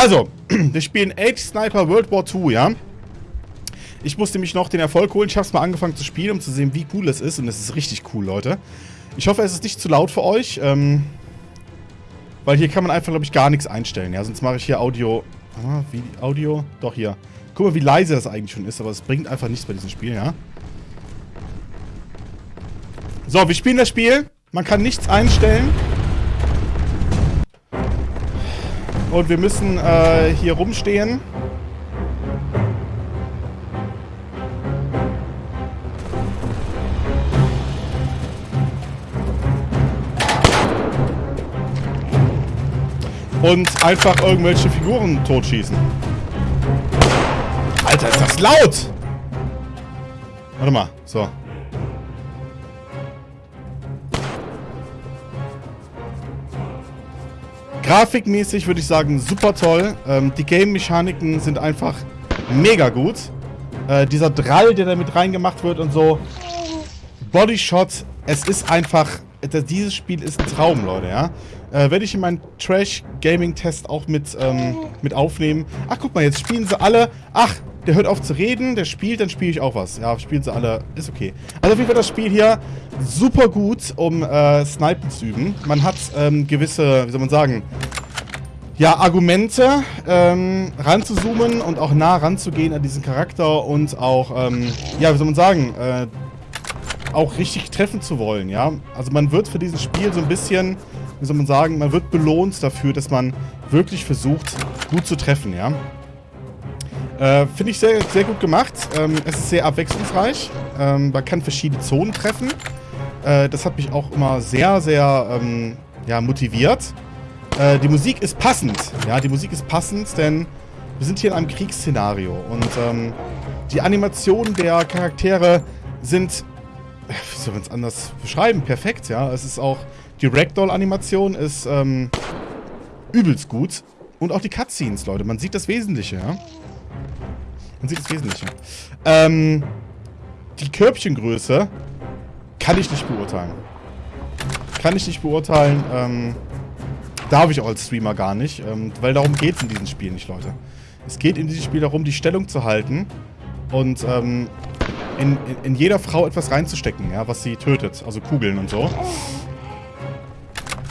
Also, wir spielen Age Sniper World War II, ja? Ich musste mich noch den Erfolg holen. Ich habe es mal angefangen zu spielen, um zu sehen, wie cool es ist. Und es ist richtig cool, Leute. Ich hoffe, es ist nicht zu laut für euch. Ähm, weil hier kann man einfach, glaube ich, gar nichts einstellen. Ja, sonst mache ich hier Audio... Ah, wie Audio? Doch, hier. Guck mal, wie leise das eigentlich schon ist. Aber es bringt einfach nichts bei diesem Spiel, ja? So, wir spielen das Spiel. Man kann nichts einstellen. Und wir müssen äh, hier rumstehen. Und einfach irgendwelche Figuren totschießen. Alter, ist das laut! Warte mal, so. Grafikmäßig würde ich sagen, super toll. Ähm, die Game-Mechaniken sind einfach mega gut. Äh, dieser Drall, der da mit reingemacht wird und so. Bodyshot, es ist einfach... Dieses Spiel ist ein Traum, Leute, ja. Äh, werde ich in meinen Trash-Gaming-Test auch mit, ähm, mit aufnehmen. Ach, guck mal, jetzt spielen sie alle... Ach, der hört auf zu reden, der spielt, dann spiele ich auch was. Ja, spielen sie alle, ist okay. Also auf jeden Fall das Spiel hier super gut, um äh, Snipen zu üben. Man hat ähm, gewisse, wie soll man sagen, ja, Argumente, ähm, ranzuzoomen und auch nah ranzugehen an diesen Charakter und auch, ähm, ja, wie soll man sagen, äh, auch richtig treffen zu wollen, ja. Also man wird für dieses Spiel so ein bisschen, wie soll man sagen, man wird belohnt dafür, dass man wirklich versucht, gut zu treffen, ja. Äh, Finde ich sehr, sehr gut gemacht. Ähm, es ist sehr abwechslungsreich. Ähm, man kann verschiedene Zonen treffen. Äh, das hat mich auch immer sehr, sehr ähm, ja, motiviert. Äh, die Musik ist passend. Ja, die Musik ist passend, denn wir sind hier in einem Kriegsszenario. Und ähm, die Animationen der Charaktere sind, wie soll man es anders beschreiben, perfekt. Ja, es ist auch, die Ragdoll-Animation ist ähm, übelst gut. Und auch die Cutscenes, Leute. Man sieht das Wesentliche, ja. Man sieht das Wesentliche. Ähm, die Körbchengröße kann ich nicht beurteilen. Kann ich nicht beurteilen. Ähm, darf ich auch als Streamer gar nicht. Ähm, weil darum geht es in diesem Spiel nicht, Leute. Es geht in diesem Spiel darum, die Stellung zu halten und ähm, in, in, in, jeder Frau etwas reinzustecken, ja, was sie tötet. Also Kugeln und so.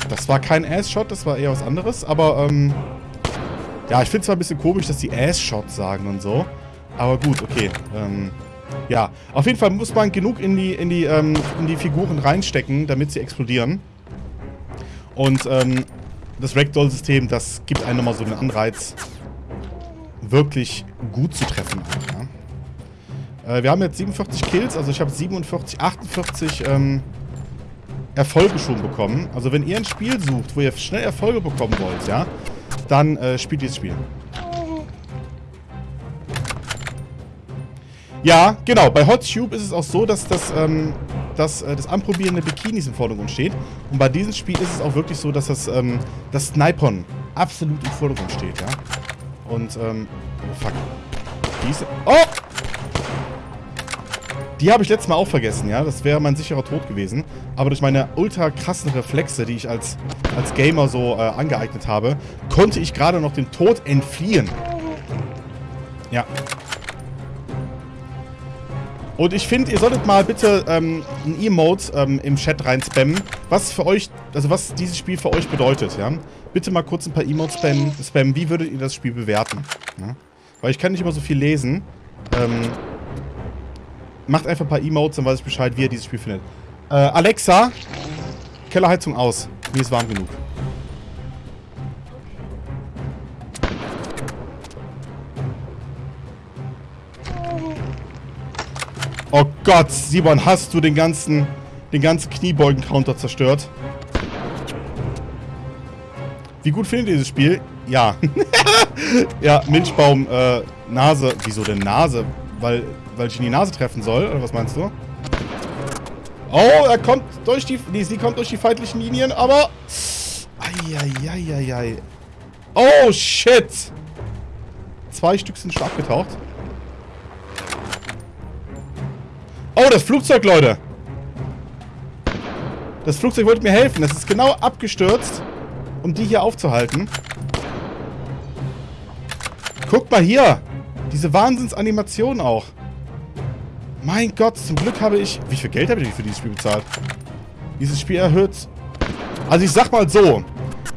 Das war kein Ass-Shot, das war eher was anderes. Aber, ähm, ja, ich finde zwar ein bisschen komisch, dass die Ass-Shot sagen und so. Aber gut, okay. Ähm, ja, auf jeden Fall muss man genug in die, in die, ähm, in die Figuren reinstecken, damit sie explodieren. Und ähm, das Ragdoll-System, das gibt einem nochmal so einen Anreiz, wirklich gut zu treffen. Ja. Äh, wir haben jetzt 47 Kills, also ich habe 47, 48 ähm, Erfolge schon bekommen. Also wenn ihr ein Spiel sucht, wo ihr schnell Erfolge bekommen wollt, ja, dann äh, spielt dieses Spiel. Ja, genau. Bei HotTube ist es auch so, dass das, ähm, dass, äh, das Anprobieren der Bikinis im Vordergrund steht. Und bei diesem Spiel ist es auch wirklich so, dass das, ähm, das Snipern absolut im Vordergrund steht, ja. Und, ähm, oh fuck. Diese, oh! Die habe ich letztes Mal auch vergessen, ja. Das wäre mein sicherer Tod gewesen. Aber durch meine ultra krassen Reflexe, die ich als, als Gamer so äh, angeeignet habe, konnte ich gerade noch dem Tod entfliehen. Ja, und ich finde, ihr solltet mal bitte ähm, ein Emote ähm, im Chat rein spammen, was für euch, also was dieses Spiel für euch bedeutet, ja. Bitte mal kurz ein paar Emotes spammen. spammen. Wie würdet ihr das Spiel bewerten? Ja? Weil ich kann nicht immer so viel lesen. Ähm, macht einfach ein paar Emotes, dann weiß ich Bescheid, wie ihr dieses Spiel findet. Äh, Alexa, Kellerheizung aus. Mir ist warm genug. Oh Gott, Simon, hast du den ganzen, den ganzen Kniebeugen-Counter zerstört? Wie gut findet ihr dieses Spiel? Ja. ja, Milchbaum, äh, Nase. Wieso denn Nase? Weil, weil ich in die Nase treffen soll? Oder was meinst du? Oh, er kommt durch die... Nee, sie kommt durch die feindlichen Linien, aber... Eieieiei. Oh, shit. Zwei Stück sind schon abgetaucht. Oh, das Flugzeug, Leute. Das Flugzeug wollte mir helfen. Das ist genau abgestürzt, um die hier aufzuhalten. Guck mal hier. Diese Wahnsinnsanimation auch. Mein Gott, zum Glück habe ich... Wie viel Geld habe ich für dieses Spiel bezahlt? Dieses Spiel erhöht... Also ich sag mal so,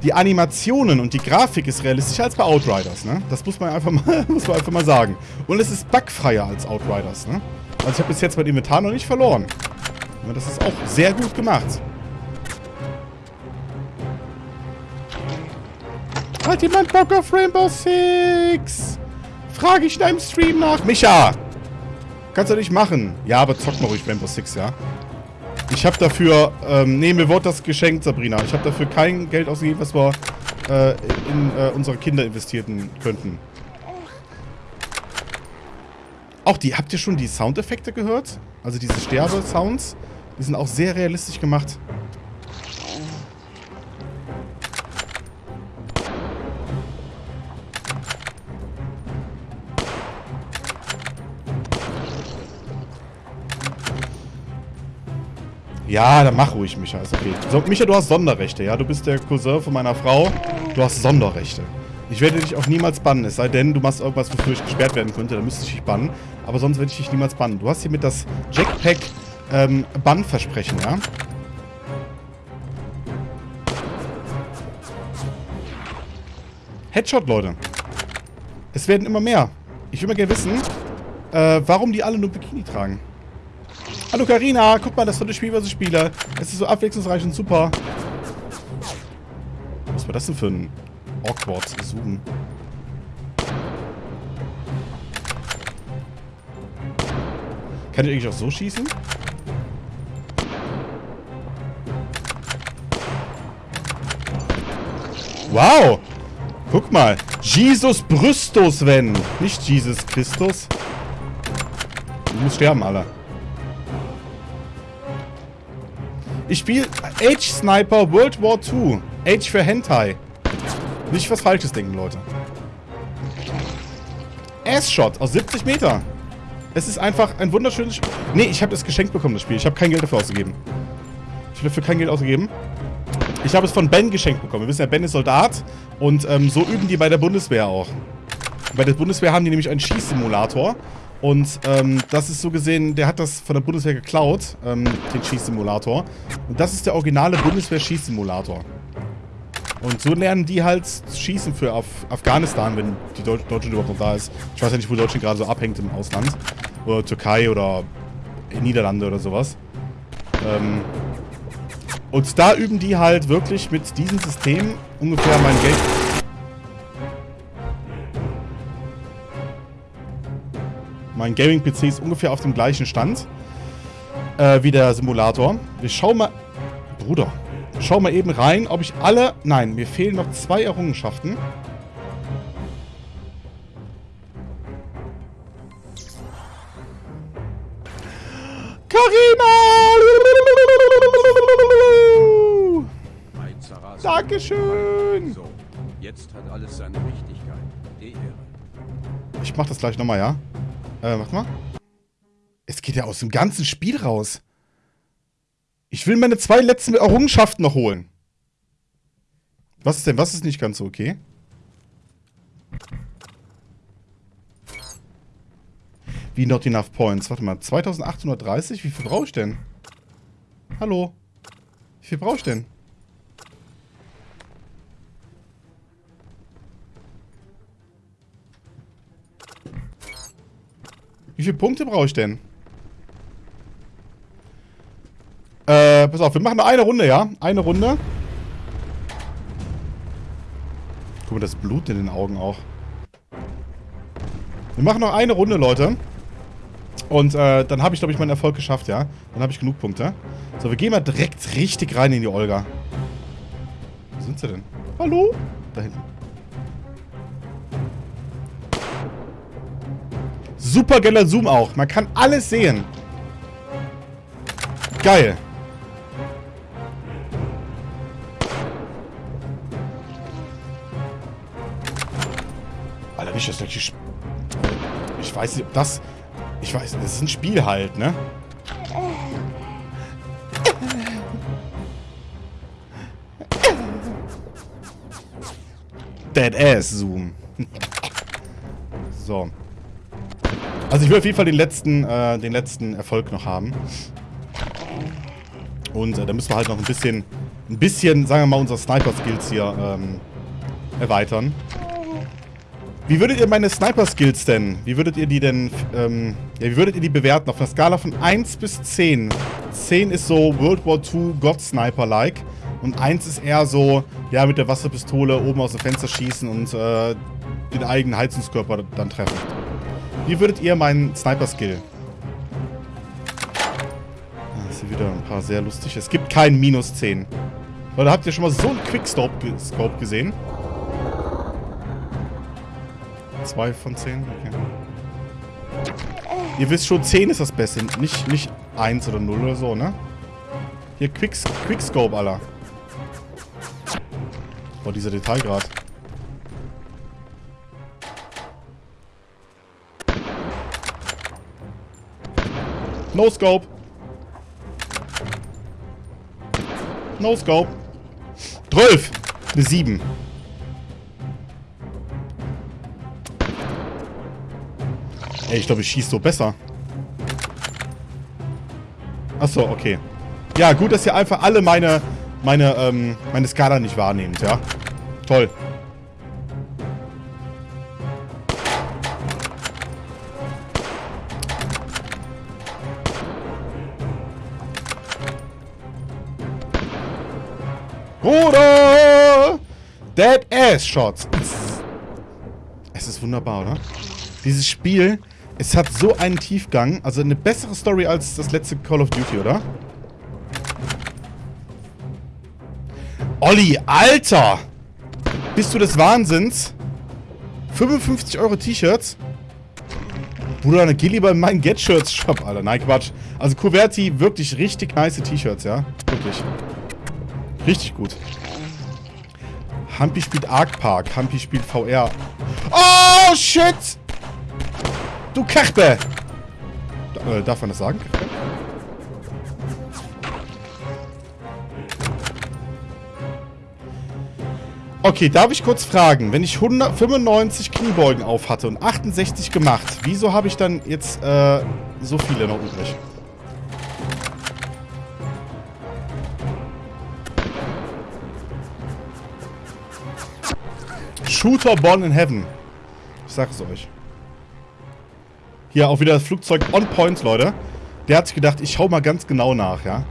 die Animationen und die Grafik ist realistischer als bei Outriders, ne? Das muss man einfach mal, muss man einfach mal sagen. Und es ist bugfreier als Outriders, ne? Also ich habe bis jetzt mein Inventar noch nicht verloren. Das ist auch sehr gut gemacht. Hat jemand Bock auf Rainbow Six? Frage ich in einem Stream nach. Micha! Kannst du nicht machen. Ja, aber zock mal ruhig Rainbow Six, ja? Ich habe dafür, ähm, nee, mir wurde das geschenkt, Sabrina. Ich habe dafür kein Geld ausgegeben, was wir äh, in äh, unsere Kinder investieren könnten. Auch die, habt ihr schon die Soundeffekte gehört? Also diese Sterbe-Sounds? Die sind auch sehr realistisch gemacht. Ja, dann mach ruhig, Micha. Ist okay. So, Micha, du hast Sonderrechte, ja? Du bist der Cousin von meiner Frau. Du hast Sonderrechte. Ich werde dich auch niemals bannen, es sei denn, du machst irgendwas, wofür ich gesperrt werden könnte, dann müsste ich dich bannen. Aber sonst werde ich dich niemals bannen. Du hast hiermit das Jackpack ähm, Bannversprechen, ja? Headshot, Leute. Es werden immer mehr. Ich will mal gerne wissen, äh, warum die alle nur Bikini tragen. Hallo Karina, guck mal, das tolle Spiel, was ich spiele. Es ist so abwechslungsreich und super. Was war das denn für ein awkward Zoom? Kann ich eigentlich auch so schießen? Wow! Guck mal. Jesus Brüstus, wenn. Nicht Jesus Christus. Du musst sterben, Alter. Ich spiele Age Sniper World War II. Age für Hentai. Nicht was Falsches denken, Leute. Ass-Shot aus 70 Meter. Es ist einfach ein wunderschönes Spiel. Nee, ich habe das geschenkt bekommen, das Spiel. Ich habe kein Geld dafür ausgegeben. Ich habe dafür kein Geld ausgegeben. Ich habe es von Ben geschenkt bekommen. Wir wissen ja, Ben ist Soldat. Und ähm, so üben die bei der Bundeswehr auch. Bei der Bundeswehr haben die nämlich einen Schießsimulator. Und ähm, das ist so gesehen, der hat das von der Bundeswehr geklaut, ähm, den Schießsimulator. Und das ist der originale Bundeswehr-Schießsimulator. Und so lernen die halt Schießen für Af Afghanistan, wenn die Deut Deutschland überhaupt noch da ist. Ich weiß ja nicht, wo Deutschland gerade so abhängt im Ausland. Oder Türkei oder Niederlande oder sowas. Ähm und da üben die halt wirklich mit diesem System ungefähr mein Geld Mein Gaming-PC ist ungefähr auf dem gleichen Stand äh, wie der Simulator. Wir schauen mal... Bruder. Schau mal eben rein, ob ich alle... Nein, mir fehlen noch zwei Errungenschaften. Karina! Dankeschön! So, jetzt hat alles seine Wichtigkeit. Die Ehre. Ich mach das gleich nochmal, ja? Äh, warte mal. Es geht ja aus dem ganzen Spiel raus. Ich will meine zwei letzten Errungenschaften noch holen. Was ist denn, was ist nicht ganz so okay? Wie not enough points? Warte mal, 2830? Wie viel brauche ich denn? Hallo? Wie viel brauche ich denn? Wie viele Punkte brauche ich denn? Äh, pass auf, wir machen nur eine Runde, ja? Eine Runde. Guck mal, das Blut in den Augen auch. Wir machen noch eine Runde, Leute. Und äh, dann habe ich, glaube ich, meinen Erfolg geschafft, ja? Dann habe ich genug Punkte. So, wir gehen mal direkt richtig rein in die Olga. Wo sind sie denn? Hallo? Da hinten. Super geiler Zoom auch. Man kann alles sehen. Geil. Alter, nicht das gleiche Ich weiß nicht, ob das... Ich weiß, das ist ein Spiel halt, ne? Dead Ass Zoom. So. Also ich will auf jeden Fall den letzten, äh, den letzten Erfolg noch haben. Und äh, da müssen wir halt noch ein bisschen, ein bisschen, sagen wir mal, unsere Sniper-Skills hier ähm, erweitern. Wie würdet ihr meine Sniper-Skills denn, wie würdet ihr die denn, ähm, ja, wie würdet ihr die bewerten? Auf einer Skala von 1 bis 10. 10 ist so World War II God-Sniper-like. Und 1 ist eher so, ja, mit der Wasserpistole oben aus dem Fenster schießen und äh, den eigenen Heizungskörper dann treffen. Wie würdet ihr meinen Sniper-Skill? Ah, das sind wieder ein paar sehr lustige. Es gibt keinen Minus 10. Oder habt ihr schon mal so einen Quickscope gesehen? 2 von 10? Okay. Ihr wisst schon, 10 ist das Beste. Nicht, nicht 1 oder 0 oder so, ne? Hier, Quicks Quickscope, Alter. Boah, dieser Detailgrad. No Scope. No Scope. 12. Eine 7. Ey, ich glaube, ich schieße so besser. Achso, okay. Ja, gut, dass ihr einfach alle meine, meine, ähm, meine Skala nicht wahrnehmt, ja. Toll. Shots. Es ist wunderbar, oder? Dieses Spiel es hat so einen Tiefgang. Also eine bessere Story als das letzte Call of Duty, oder? Olli, Alter! Bist du des Wahnsinns? 55 Euro T-Shirts? Bruder, dann geh lieber in meinen Get-Shirts-Shop, Alter. Nein, Quatsch. Also Kuverti, wirklich richtig nice T-Shirts, ja? Wirklich. Richtig gut. Hampi spielt Ark Park. Hampi spielt VR. Oh, shit! Du Kachbe! Äh, darf man das sagen? Okay, darf ich kurz fragen, wenn ich 195 Kniebeugen auf hatte und 68 gemacht, wieso habe ich dann jetzt äh, so viele noch übrig? Shooter Born in Heaven. Ich sag es euch. Hier auch wieder das Flugzeug on point, Leute. Der hat sich gedacht, ich schau mal ganz genau nach, ja.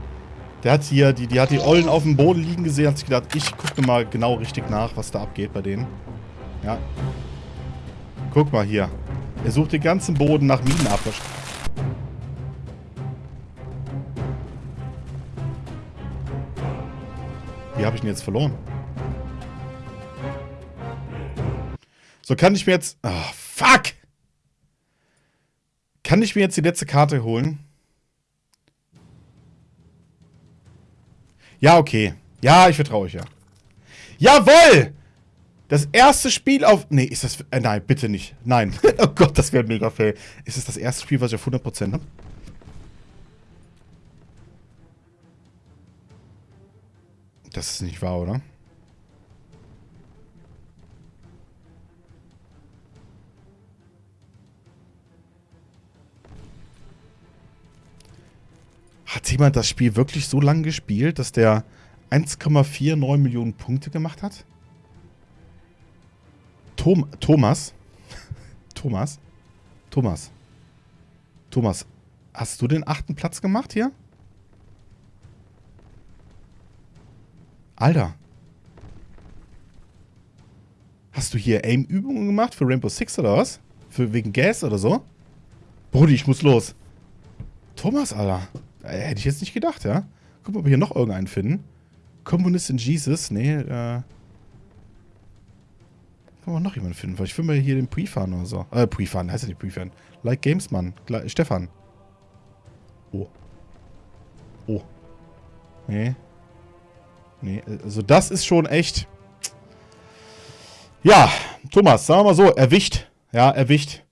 Der hat hier, die, die hat die Ollen auf dem Boden liegen gesehen, hat sich gedacht, ich gucke mal genau richtig nach, was da abgeht bei denen. Ja. Guck mal hier. Er sucht den ganzen Boden nach Minenabwasch. Wie habe ich ihn jetzt verloren? So, kann ich mir jetzt... Oh, fuck! Kann ich mir jetzt die letzte Karte holen? Ja, okay. Ja, ich vertraue euch ja. Jawoll! Das erste Spiel auf... Nee, ist das... Äh, nein, bitte nicht. Nein. oh Gott, das wäre mega fail. Ist es das erste Spiel, was ich auf 100% habe? Das ist nicht wahr, oder? Jemand das Spiel wirklich so lange gespielt, dass der 1,49 Millionen Punkte gemacht hat? Tom Thomas? Thomas? Thomas? Thomas, hast du den achten Platz gemacht hier? Alter. Hast du hier Aim-Übungen gemacht für Rainbow Six oder was? Für wegen Gas oder so? Brudi, ich muss los. Thomas, Alter. Äh, hätte ich jetzt nicht gedacht, ja. Gucken, ob wir hier noch irgendeinen finden. Kommunist in Jesus. Nee, äh. Können wir noch jemanden finden? Vielleicht finden wir hier den Prefan oder so. Äh, Prefan, heißt ja nicht Prefan. Like Games, Mann. Gle Stefan. Oh. Oh. Nee. Nee, also das ist schon echt... Ja, Thomas, sagen wir mal so, erwischt. Ja, erwischt.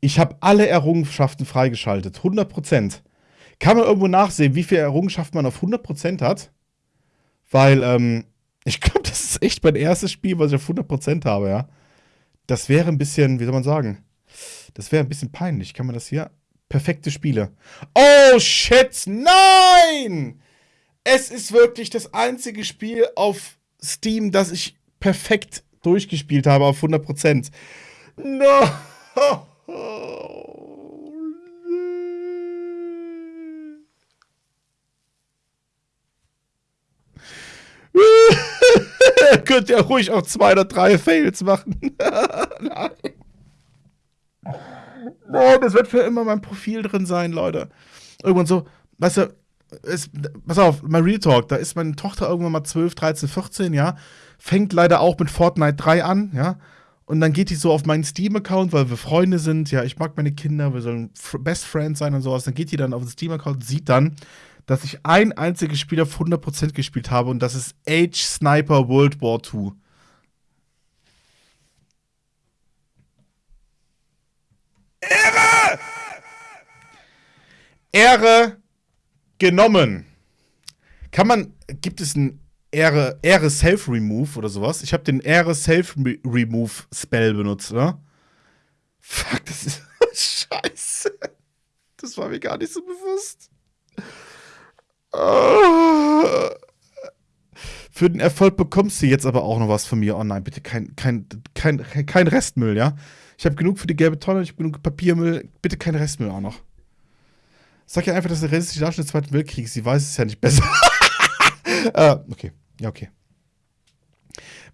Ich habe alle Errungenschaften freigeschaltet. 100 Prozent. Kann man irgendwo nachsehen, wie viel Errungenschaft man auf 100% hat? Weil, ähm, ich glaube, das ist echt mein erstes Spiel, was ich auf 100% habe, ja. Das wäre ein bisschen, wie soll man sagen? Das wäre ein bisschen peinlich. Kann man das hier? Perfekte Spiele. Oh, shit, nein! Es ist wirklich das einzige Spiel auf Steam, das ich perfekt durchgespielt habe auf 100%. No! Könnt ihr ruhig auch zwei oder drei Fails machen. Nein. Nein, das wird für immer mein Profil drin sein, Leute. Irgendwann so, weißt du, ist, pass auf, mein Real Talk, da ist meine Tochter irgendwann mal 12, 13, 14, ja. Fängt leider auch mit Fortnite 3 an, ja. Und dann geht die so auf meinen Steam-Account, weil wir Freunde sind, ja, ich mag meine Kinder, wir sollen Best Friends sein und sowas. Dann geht die dann auf den Steam-Account sieht dann, dass ich ein einziges Spiel auf 100% gespielt habe und das ist Age Sniper World War II. Ehre! Ehre genommen. Kann man, gibt es ein Ehre, Ehre Self-Remove oder sowas? Ich habe den Ehre Self-Remove-Spell benutzt, oder? Fuck, das ist scheiße. Das war mir gar nicht so bewusst. Für den Erfolg bekommst du jetzt aber auch noch was von mir. Oh nein, bitte kein, kein, kein, kein Restmüll, ja? Ich habe genug für die gelbe Tonne, ich habe genug Papiermüll. Bitte kein Restmüll auch noch. Sag ja einfach, dass der realistische Darstellung des Zweiten Weltkriegs, sie weiß es ja nicht besser. äh, okay, ja, okay.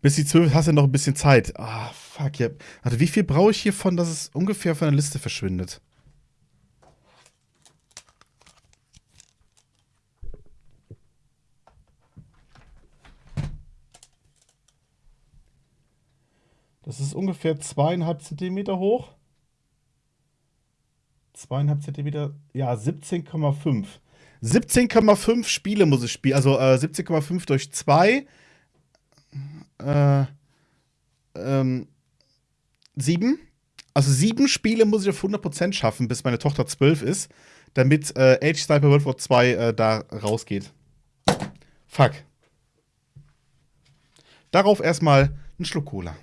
Bis die 12 hast du noch ein bisschen Zeit. Ah, fuck, ja. Warte, wie viel brauche ich hiervon, dass es ungefähr von der Liste verschwindet? Das ist ungefähr zweieinhalb Zentimeter hoch. Zweieinhalb Zentimeter, ja, 17,5. 17,5 Spiele muss ich spielen. Also äh, 17,5 durch 2. Äh, ähm, 7. Also sieben Spiele muss ich auf 100% schaffen, bis meine Tochter 12 ist, damit äh, Age Sniper World War 2 äh, da rausgeht. Fuck. Darauf erstmal einen Schluck Cola.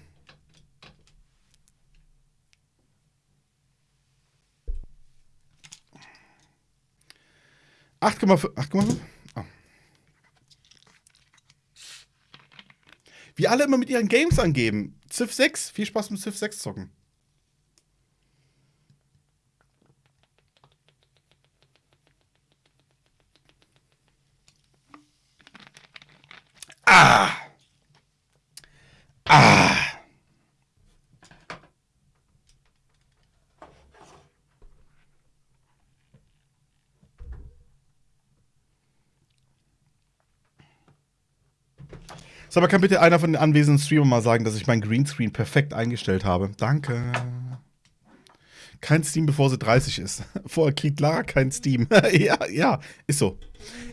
8,5. 8,5? Oh. Wie alle immer mit ihren Games angeben. Civ 6. Viel Spaß mit Civ 6 zocken. Ah! Ah! Sag mal, kann bitte einer von den anwesenden Streamern mal sagen, dass ich mein Greenscreen perfekt eingestellt habe? Danke. Kein Steam, bevor sie 30 ist. Vorher kriegt Lara kein Steam. ja, ja, ist so.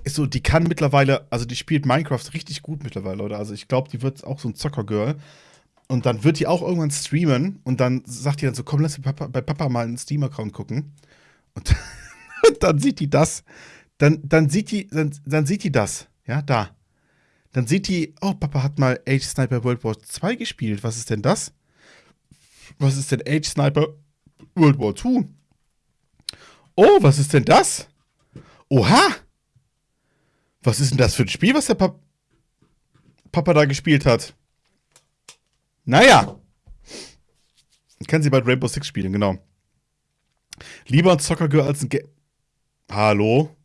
Ist so, die kann mittlerweile, also die spielt Minecraft richtig gut mittlerweile, oder? Also ich glaube, die wird auch so ein Zockergirl. Und dann wird die auch irgendwann streamen und dann sagt die dann so, komm, lass Papa, bei Papa mal einen Steam-Account gucken. Und, und, dann sieht die das. Dann, dann sieht die, dann, dann sieht die das. Ja, da. Dann sieht die, oh, Papa hat mal Age Sniper World War 2 gespielt. Was ist denn das? Was ist denn Age Sniper World War 2? Oh, was ist denn das? Oha! Was ist denn das für ein Spiel, was der Pap Papa da gespielt hat? Naja. Kann sie bald Rainbow Six spielen, genau. Lieber ein Soccer Girl als ein Ge Hallo?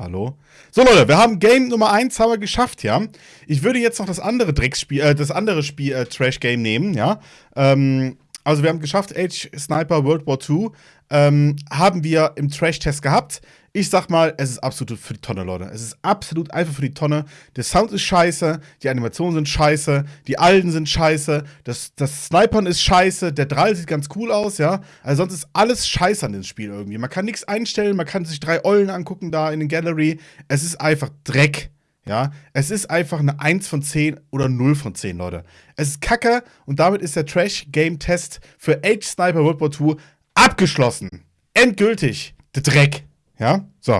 Hallo? So, Leute, wir haben Game Nummer 1 haben wir geschafft, ja. Ich würde jetzt noch das andere Drecksspiel, äh, das andere Spiel, äh, Trash-Game nehmen, ja. Ähm, also wir haben geschafft, Age Sniper World War II ähm, haben wir im Trash-Test gehabt. Ich sag mal, es ist absolut für die Tonne, Leute. Es ist absolut einfach für die Tonne. Der Sound ist scheiße, die Animationen sind scheiße, die Alten sind scheiße, das, das Snipern ist scheiße, der Drall sieht ganz cool aus, ja. Also sonst ist alles scheiße an dem Spiel irgendwie. Man kann nichts einstellen, man kann sich drei Eulen angucken da in den Gallery. Es ist einfach Dreck. Ja, es ist einfach eine 1 von 10 oder 0 von 10, Leute. Es ist kacke und damit ist der Trash-Game-Test für Age Sniper World War II abgeschlossen. Endgültig. Der Dreck. Ja, so.